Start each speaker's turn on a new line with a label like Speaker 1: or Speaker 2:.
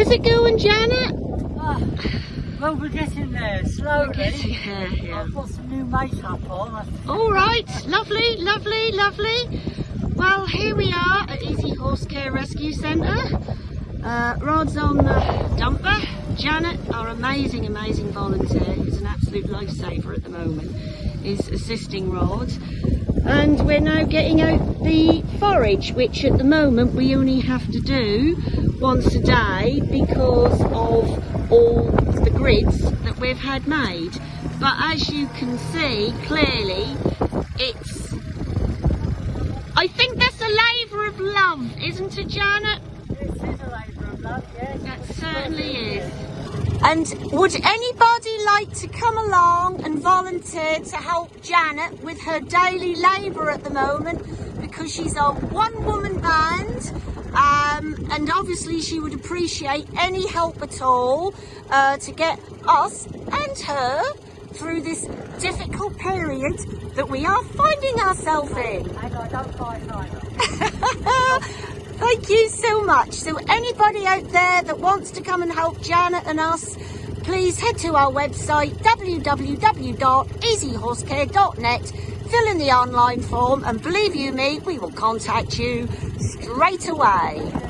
Speaker 1: How's it going, Janet?
Speaker 2: Ah, well, we're getting there slowly.
Speaker 1: Yeah, yeah.
Speaker 2: I've got some new makeup on.
Speaker 1: All right, lovely, lovely, lovely. Well, here we are at Easy Horse Care Rescue Centre. Uh, Rod's on the dumper. Janet, our amazing, amazing volunteer, who's an absolute lifesaver at the moment, is assisting Rod. We're now getting out the forage, which at the moment we only have to do once a day because of all the grids that we've had made. But as you can see, clearly, it's I think that's a labour of love, isn't it, Janet?
Speaker 2: This is a labour of love, yes.
Speaker 1: That certainly is. And would anybody like to come along and volunteer to help Janet with her daily labour at the moment? Because she's a one woman band, um, and obviously she would appreciate any help at all uh, to get us and her through this difficult period that we are finding ourselves in.
Speaker 2: And I don't fight either.
Speaker 1: Thank you so much. So anybody out there that wants to come and help Janet and us, please head to our website www.easyhorsecare.net, fill in the online form and believe you me, we will contact you straight away.